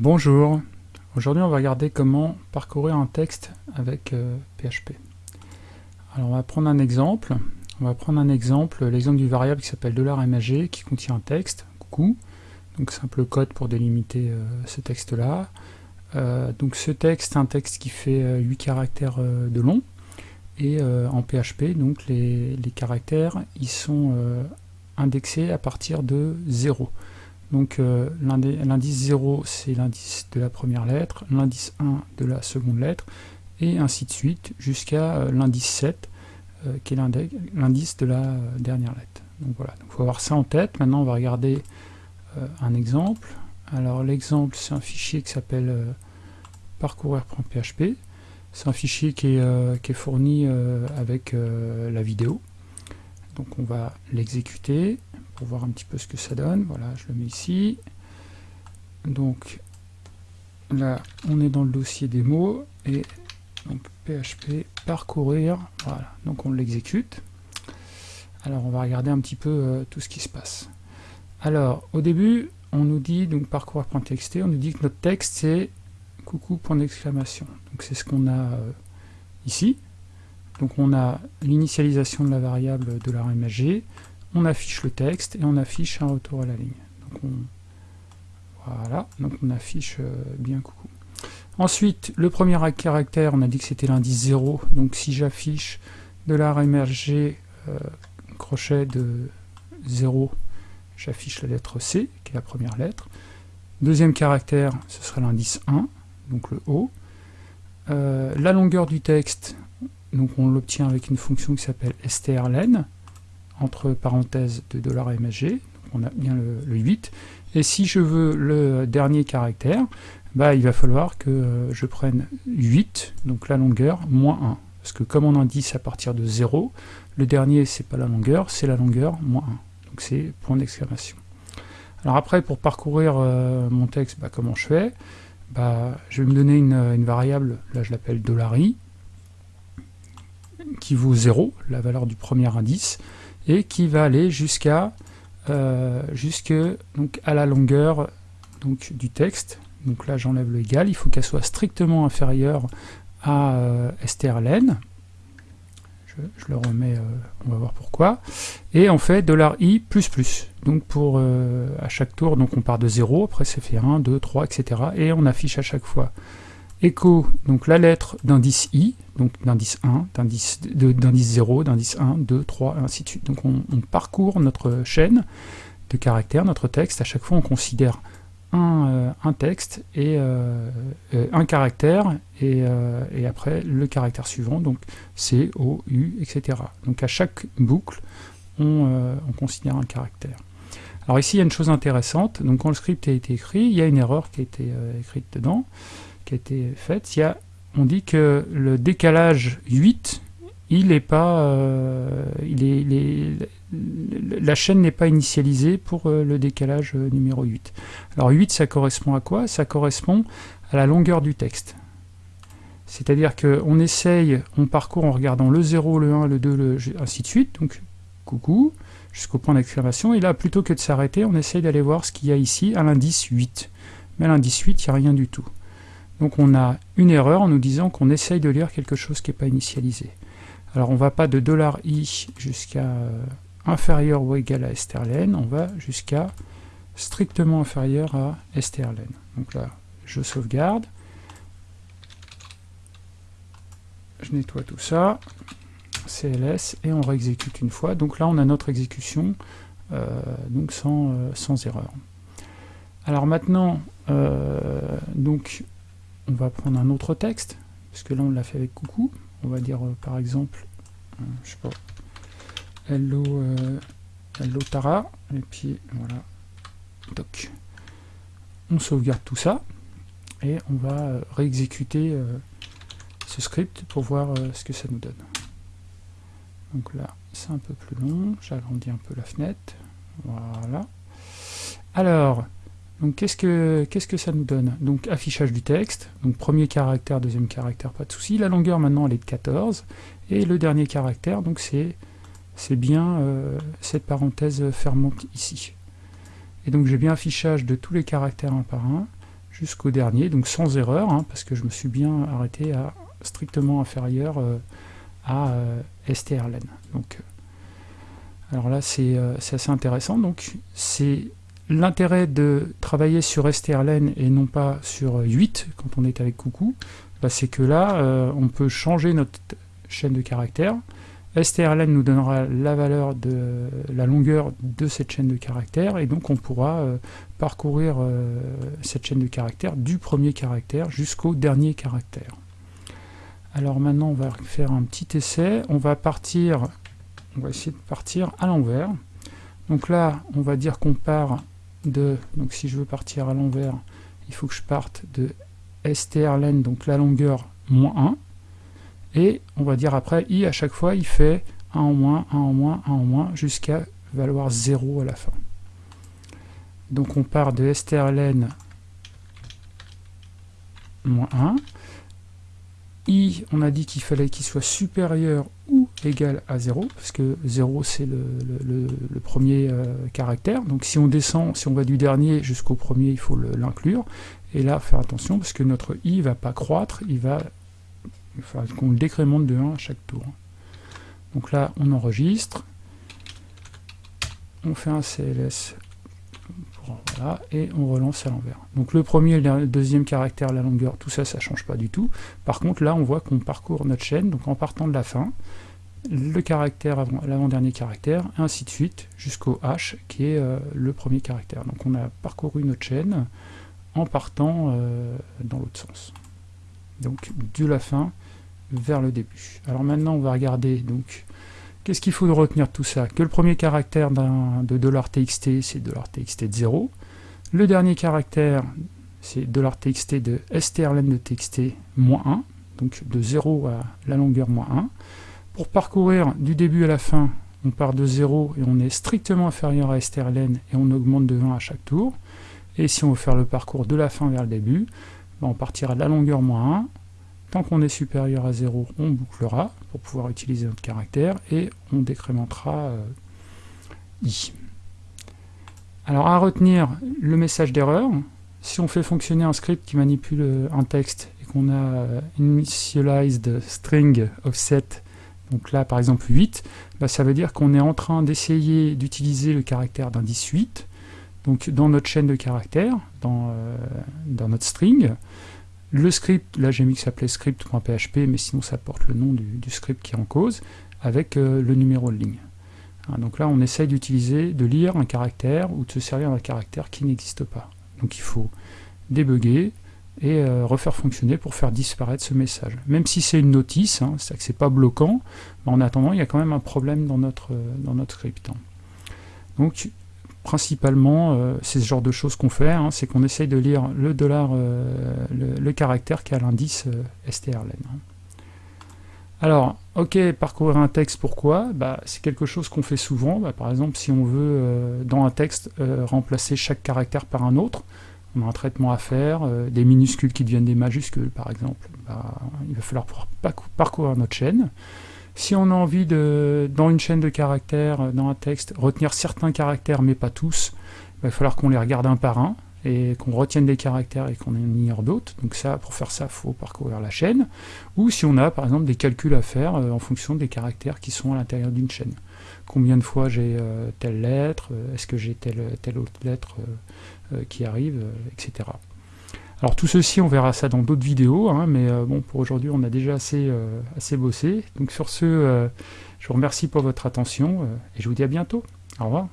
Bonjour, aujourd'hui on va regarder comment parcourir un texte avec PHP. Euh, Alors on va prendre un exemple, on va prendre un exemple, l'exemple du variable qui s'appelle $mag qui contient un texte, coucou, donc simple code pour délimiter euh, ce texte là. Euh, donc ce texte un texte qui fait 8 caractères de long, et en PHP, donc les, les, caractères, ils sont indexés à partir de 0. Donc euh, l'indice 0, c'est l'indice de la première lettre, l'indice 1 de la seconde lettre, et ainsi de suite, jusqu'à euh, l'indice 7, euh, qui est l'indice de la dernière lettre. Donc voilà, il faut avoir ça en tête. Maintenant, on va regarder un exemple. Alors l'exemple, c'est un fichier qui s'appelle parcourir.php. C'est un fichier qui est, qui est fourni avec la vidéo. Donc on va l'exécuter pour voir un petit peu ce que ça donne. Voilà, je le mets ici. Donc là, on est dans le dossier démo et donc PHP parcourir. Voilà, donc on l'exécute. Alors on va regarder un petit peu euh, tout ce qui se passe. Alors au début, on nous dit donc parcourir.txt, on nous dit que notre texte c'est coucou point d'exclamation. Donc c'est ce qu'on a euh, ici. Donc on a l'initialisation de la variable de la RMAG, on affiche le texte et on affiche un retour à la ligne. Donc on, voilà, donc on affiche euh, bien coucou. Ensuite, le premier caractère, on a dit que c'était l'indice 0, donc si j'affiche de l'art émergé euh, crochet de 0, j'affiche la lettre C, qui est la première lettre. Deuxième caractère, ce sera l'indice 1, donc le O. Euh, la longueur du texte, donc on l'obtient avec une fonction qui s'appelle strlen, entre parenthèses de $msg, on a bien le, 8, et si je veux le dernier caractère, bah, il va falloir que euh, je prenne 8, donc la longueur, moins 1. Parce que comme on indice à partir de 0, le dernier c'est pas la longueur, c'est la longueur moins 1. Donc c'est point d'exclamation. Alors après, pour parcourir euh, mon texte, bah, comment je fais? Bah, Je vais me donner une, une variable, là je l'appelle $i, qui vaut 0, la valeur du premier indice, et qui va aller jusqu'à euh, jusque à la longueur du texte. Donc là j'enlève le égal, il faut qu'elle soit strictement inférieure à euh, strlen. Je, le remets, euh, on va voir pourquoi. Et on fait $i. Donc pour euh, à chaque tour, donc on part de 0, après c'est fait 1, 2, 3, etc. Et on affiche à chaque fois écho, donc la lettre d'indice i, donc d'indice 1, d'indice 0, d'indice 1, 2, 3, et ainsi de suite. Donc on, parcourt notre chaîne de caractères, notre texte, à chaque fois on considère un, euh, un texte et euh, euh, un caractère, et, et, après le caractère suivant, donc C, O, U, etc. Donc à chaque boucle, on, on considère un caractère. Alors ici, il y a une chose intéressante, donc quand le script a été écrit, il y a une erreur qui a été écrite dedans, a été faite, il on dit que le décalage 8, il est pas, euh, il est, la chaîne n'est pas initialisée pour euh, le décalage euh, numéro 8. Alors 8, ça correspond à quoi? Ça correspond à la longueur du texte. C'est-à-dire qu'on essaye, on parcourt en regardant le 0, le 1, le 2, le, ainsi de suite, donc coucou, jusqu'au point d'exclamation, et là, plutôt que de s'arrêter, on essaye d'aller voir ce qu'il y a ici à l'indice 8. Mais à l'indice 8, il n'y a rien du tout. Donc on a une erreur en nous disant qu'on essaye de lire quelque chose qui n'est pas initialisé. Alors on ne va pas de $i jusqu'à euh, inférieur ou égal à strlen, on va jusqu'à strictement inférieur à strlen. Donc là, je sauvegarde, je nettoie tout ça, CLS, et on réexécute une fois. Donc là, on a notre exécution euh, donc sans, euh, sans erreur. Alors maintenant, donc on va prendre un autre texte, parce que là on l'a fait avec coucou. On va dire euh, par exemple, euh, je sais pas, hello, euh, hello Tara, et puis voilà, toc. On sauvegarde tout ça, et on va réexécuter ce script pour voir ce que ça nous donne. Donc là, c'est un peu plus long, j'agrandis un peu la fenêtre, voilà. Alors, donc qu'est-ce que qu'est-ce que ça nous donne? Donc affichage du texte, donc premier caractère, deuxième caractère, pas de souci. La longueur maintenant elle est de 14, et le dernier caractère, donc c'est bien euh, cette parenthèse fermante ici. Et donc j'ai bien affichage de tous les caractères un par un, jusqu'au dernier, donc sans erreur, hein, parce que je me suis bien arrêté à strictement inférieur euh, à euh, strlen. Donc, alors là, c'est assez intéressant. Donc, c'est l'intérêt de travailler sur strlen et non pas sur 8 quand on est avec coucou, bah, c'est que là, on peut changer notre chaîne de caractères, strlen nous donnera la valeur de la longueur de cette chaîne de caractères et donc on pourra euh, parcourir euh, cette chaîne de caractères du premier caractère jusqu'au dernier caractère. Alors maintenant on va faire un petit essai, on va partir, on va essayer de partir à l'envers. Donc là on va dire qu'on part de, donc si je veux partir à l'envers, il faut que je parte de strlen, donc la longueur moins 1, et on va dire après, i à chaque fois, il fait 1 en moins, 1 en moins, 1 en moins, jusqu'à valoir 0 à la fin. Donc on part de strlen moins 1. i, on a dit qu'il fallait qu'il soit supérieur ou égal à 0, parce que 0 c'est le, premier euh, caractère. Donc si on descend, si on va du dernier jusqu'au premier, il faut l'inclure. Et là, faire attention, parce que notre i ne va pas croître, il va faut qu'on le décrémente de 1 à chaque tour. Donc là, on enregistre, on fait un CLS, et on relance à l'envers. Donc le premier le deuxième caractère, la longueur, tout ça, ça change pas du tout. Par contre, là, on voit qu'on parcourt notre chaîne, donc en partant de la fin, le caractère avant l'avant-dernier caractère, et ainsi de suite, jusqu'au H, qui est euh, le premier caractère. Donc on a parcouru notre chaîne en partant euh, dans l'autre sens. Donc de la fin vers le début. Alors maintenant, on va regarder, donc, qu'est-ce qu'il faut retenir de tout ça? Que le premier caractère de $txt, c'est $txt de 0. Le dernier caractère, c'est $txt de strlen de txt moins 1, donc de 0 à la longueur moins 1. Pour parcourir du début à la fin, on part de 0 et on est strictement inférieur à strlen et on augmente de 1 à chaque tour. Et si on veut faire le parcours de la fin vers le début, ben, on partira de la longueur moins 1, Tant qu'on est supérieur à 0, on bouclera pour pouvoir utiliser notre caractère et on décrémentera euh, i. Alors à retenir le message d'erreur, si on fait fonctionner un script qui manipule euh, un texte et qu'on a euh, initialized string offset, donc là par exemple 8, bah, ça veut dire qu'on est en train d'essayer d'utiliser le caractère d'indice 8, donc dans notre chaîne de caractères, dans, dans notre string, le script, là j'ai mis que ça s'appelait script.php, mais sinon ça porte le nom du, script qui est en cause, avec euh, le numéro de ligne. Hein, donc là on essaye d'utiliser, de lire un caractère ou de se servir d'un caractère qui n'existe pas. Donc il faut débugger et euh, refaire fonctionner pour faire disparaître ce message. Même si c'est une notice, hein, c'est-à-dire que c'est pas bloquant, en attendant il y a quand même un problème dans notre, euh, dans notre script. Hein. Donc principalement, euh, c'est ce genre de choses qu'on fait, hein, c'est qu'on essaye de lire le dollar, le, caractère qui a l'indice strlen. Alors, ok, parcourir un texte, pourquoi? Bah, C'est quelque chose qu'on fait souvent. Bah, par exemple, si on veut, dans un texte, remplacer chaque caractère par un autre, un traitement à faire, des minuscules qui deviennent des majuscules, par exemple. Bah, il va falloir parcourir notre chaîne. Si on a envie de, dans une chaîne de caractères, euh, dans un texte, retenir certains caractères mais pas tous, il va falloir qu'on les regarde un par un et qu'on retienne des caractères et qu'on ignore d'autres. Donc ça, pour faire ça, il faut parcourir la chaîne. Ou si on a par exemple des calculs à faire euh, en fonction des caractères qui sont à l'intérieur d'une chaîne. Combien de fois j'ai euh, telle lettre, est-ce que j'ai telle, telle autre lettre qui arrive, etc. Alors tout ceci, on verra ça dans d'autres vidéos, hein, mais euh, bon, pour aujourd'hui, on a déjà assez, euh, assez bossé. Donc sur ce, euh, je vous remercie pour votre attention, et je vous dis à bientôt. Au revoir.